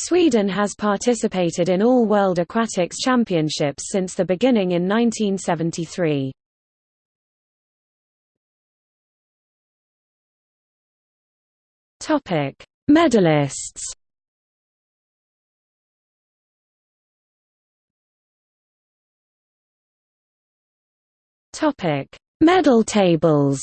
Sweden has participated in all World Aquatics Championships since the beginning in 1973. Topic: Medalists. Topic: Medal tables.